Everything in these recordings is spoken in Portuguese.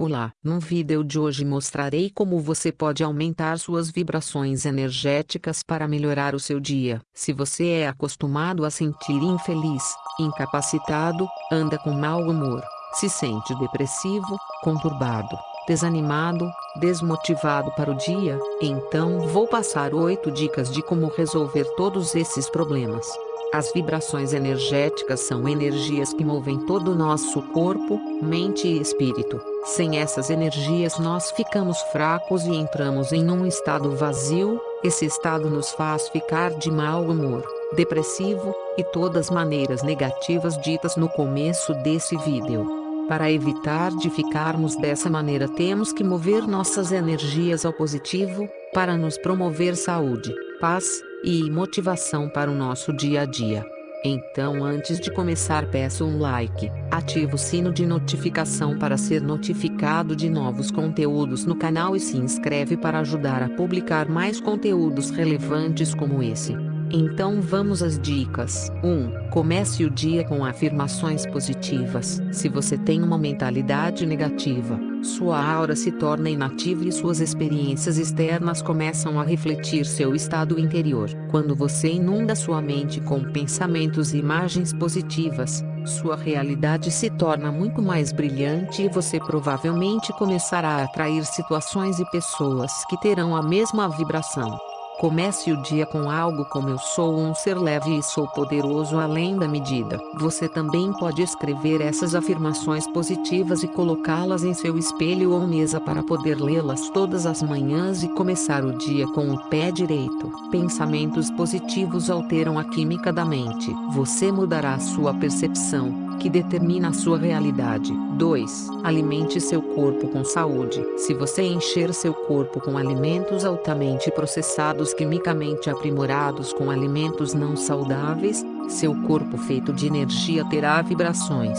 Olá, no vídeo de hoje mostrarei como você pode aumentar suas vibrações energéticas para melhorar o seu dia. Se você é acostumado a sentir infeliz, incapacitado, anda com mau humor, se sente depressivo, conturbado, desanimado, desmotivado para o dia, então vou passar 8 dicas de como resolver todos esses problemas. As vibrações energéticas são energias que movem todo o nosso corpo, mente e espírito. Sem essas energias nós ficamos fracos e entramos em um estado vazio, esse estado nos faz ficar de mau humor, depressivo, e todas maneiras negativas ditas no começo desse vídeo. Para evitar de ficarmos dessa maneira temos que mover nossas energias ao positivo, para nos promover saúde, paz, e motivação para o nosso dia a dia. Então antes de começar peço um like, ative o sino de notificação para ser notificado de novos conteúdos no canal e se inscreve para ajudar a publicar mais conteúdos relevantes como esse. Então vamos às dicas. 1. Comece o dia com afirmações positivas. Se você tem uma mentalidade negativa, sua aura se torna inativa e suas experiências externas começam a refletir seu estado interior. Quando você inunda sua mente com pensamentos e imagens positivas, sua realidade se torna muito mais brilhante e você provavelmente começará a atrair situações e pessoas que terão a mesma vibração. Comece o dia com algo como eu sou um ser leve e sou poderoso além da medida. Você também pode escrever essas afirmações positivas e colocá-las em seu espelho ou mesa para poder lê-las todas as manhãs e começar o dia com o pé direito. Pensamentos positivos alteram a química da mente. Você mudará sua percepção que determina a sua realidade. 2. Alimente seu corpo com saúde. Se você encher seu corpo com alimentos altamente processados quimicamente aprimorados com alimentos não saudáveis, seu corpo feito de energia terá vibrações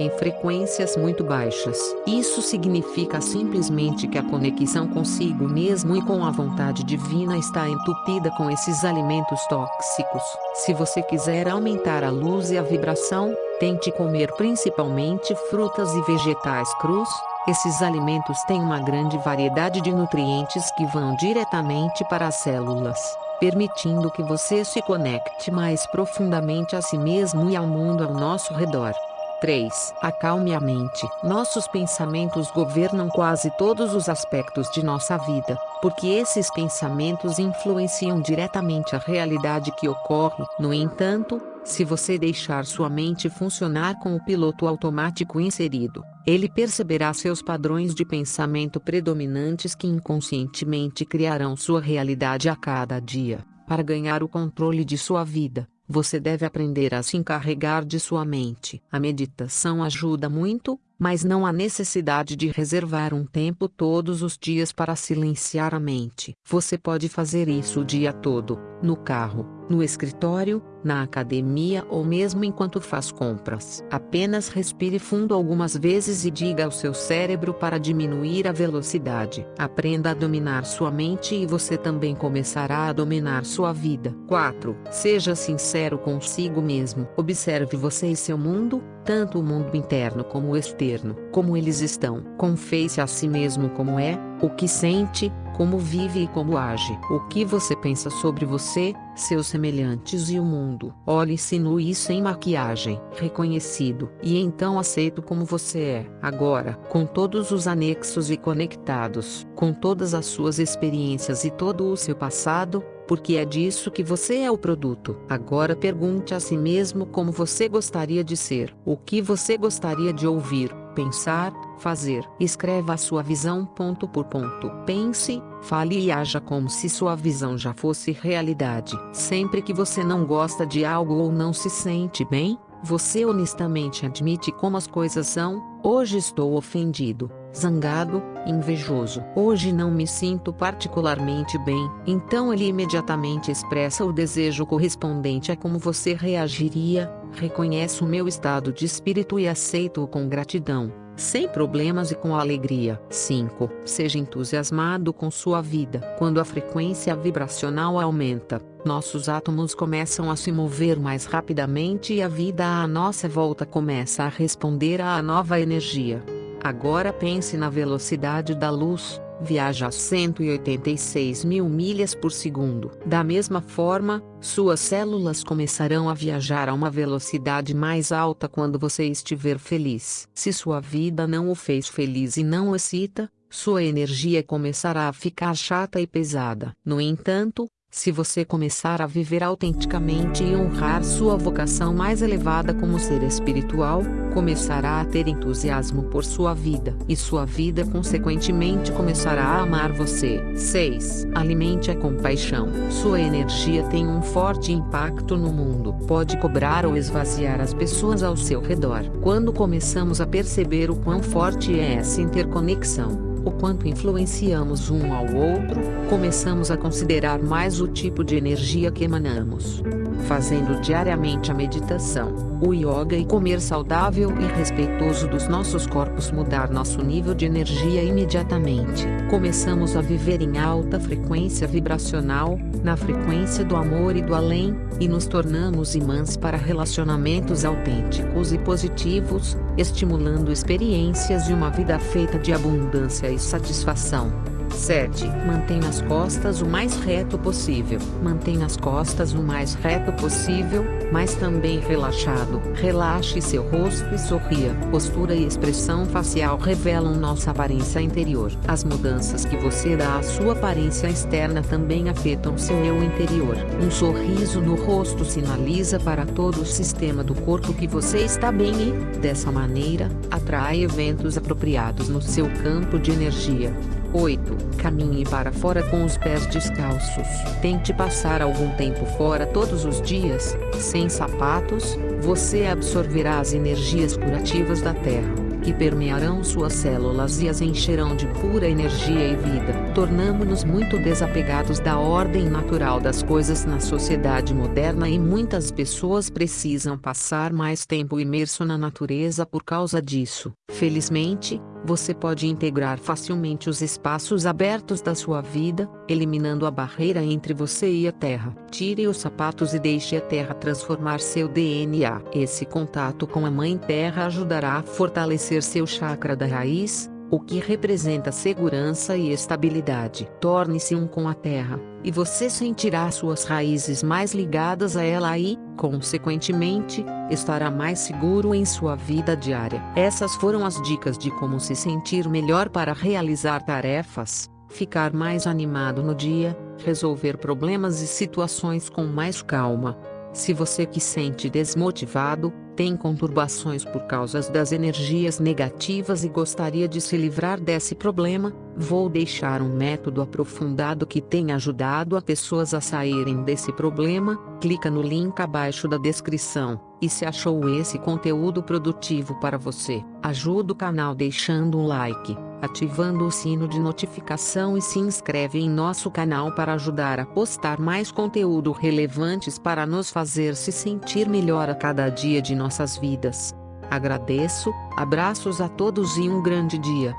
em frequências muito baixas. Isso significa simplesmente que a conexão consigo mesmo e com a vontade divina está entupida com esses alimentos tóxicos. Se você quiser aumentar a luz e a vibração, tente comer principalmente frutas e vegetais crus. Esses alimentos têm uma grande variedade de nutrientes que vão diretamente para as células permitindo que você se conecte mais profundamente a si mesmo e ao mundo ao nosso redor. 3. Acalme a mente. Nossos pensamentos governam quase todos os aspectos de nossa vida, porque esses pensamentos influenciam diretamente a realidade que ocorre. No entanto, se você deixar sua mente funcionar com o piloto automático inserido, ele perceberá seus padrões de pensamento predominantes que inconscientemente criarão sua realidade a cada dia. Para ganhar o controle de sua vida, você deve aprender a se encarregar de sua mente. A meditação ajuda muito, mas não há necessidade de reservar um tempo todos os dias para silenciar a mente. Você pode fazer isso o dia todo, no carro, no escritório, na academia ou mesmo enquanto faz compras. Apenas respire fundo algumas vezes e diga ao seu cérebro para diminuir a velocidade. Aprenda a dominar sua mente e você também começará a dominar sua vida. 4. Seja sincero consigo mesmo. Observe você e seu mundo, tanto o mundo interno como o externo, como eles estão. Confesse a si mesmo como é, o que sente, como vive e como age. O que você pensa sobre você, seus semelhantes e o mundo. Olhe-se nu e sem maquiagem, reconhecido, e então aceito como você é. Agora, com todos os anexos e conectados, com todas as suas experiências e todo o seu passado, porque é disso que você é o produto. Agora pergunte a si mesmo como você gostaria de ser, o que você gostaria de ouvir, pensar, fazer. Escreva sua visão ponto por ponto. Pense, fale e haja como se sua visão já fosse realidade. Sempre que você não gosta de algo ou não se sente bem, você honestamente admite como as coisas são. Hoje estou ofendido, zangado, invejoso. Hoje não me sinto particularmente bem. Então ele imediatamente expressa o desejo correspondente a como você reagiria. Reconheço o meu estado de espírito e aceito-o com gratidão sem problemas e com alegria. 5. Seja entusiasmado com sua vida. Quando a frequência vibracional aumenta, nossos átomos começam a se mover mais rapidamente e a vida à nossa volta começa a responder à nova energia. Agora pense na velocidade da luz, viaja a 186 mil milhas por segundo. Da mesma forma, suas células começarão a viajar a uma velocidade mais alta quando você estiver feliz. Se sua vida não o fez feliz e não o excita, sua energia começará a ficar chata e pesada. No entanto, se você começar a viver autenticamente e honrar sua vocação mais elevada como ser espiritual, começará a ter entusiasmo por sua vida e sua vida consequentemente começará a amar você. 6. Alimente a compaixão. Sua energia tem um forte impacto no mundo. Pode cobrar ou esvaziar as pessoas ao seu redor. Quando começamos a perceber o quão forte é essa interconexão, o quanto influenciamos um ao outro, começamos a considerar mais o tipo de energia que emanamos. Fazendo diariamente a meditação, o yoga e comer saudável e respeitoso dos nossos corpos mudar nosso nível de energia imediatamente. Começamos a viver em alta frequência vibracional, na frequência do amor e do além, e nos tornamos imãs para relacionamentos autênticos e positivos, estimulando experiências de uma vida feita de abundância e satisfação. 7. Mantenha as costas o mais reto possível. Mantenha as costas o mais reto possível, mas também relaxado. Relaxe seu rosto e sorria. Postura e expressão facial revelam nossa aparência interior. As mudanças que você dá à sua aparência externa também afetam seu eu interior. Um sorriso no rosto sinaliza para todo o sistema do corpo que você está bem e, dessa maneira, atrai eventos apropriados no seu campo de energia. 8. Caminhe para fora com os pés descalços. Tente passar algum tempo fora todos os dias, sem sapatos, você absorverá as energias curativas da terra, que permearão suas células e as encherão de pura energia e vida. Tornamos-nos muito desapegados da ordem natural das coisas na sociedade moderna e muitas pessoas precisam passar mais tempo imerso na natureza por causa disso. Felizmente, você pode integrar facilmente os espaços abertos da sua vida, eliminando a barreira entre você e a Terra. Tire os sapatos e deixe a Terra transformar seu DNA. Esse contato com a Mãe Terra ajudará a fortalecer seu chakra da raiz, o que representa segurança e estabilidade. Torne-se um com a terra, e você sentirá suas raízes mais ligadas a ela e, consequentemente, estará mais seguro em sua vida diária. Essas foram as dicas de como se sentir melhor para realizar tarefas, ficar mais animado no dia, resolver problemas e situações com mais calma. Se você que sente desmotivado, tem conturbações por causa das energias negativas e gostaria de se livrar desse problema, vou deixar um método aprofundado que tem ajudado a pessoas a saírem desse problema. Clica no link abaixo da descrição. E se achou esse conteúdo produtivo para você, ajuda o canal deixando um like, ativando o sino de notificação e se inscreve em nosso canal para ajudar a postar mais conteúdo relevantes para nos fazer se sentir melhor a cada dia de nossas vidas. Agradeço, abraços a todos e um grande dia.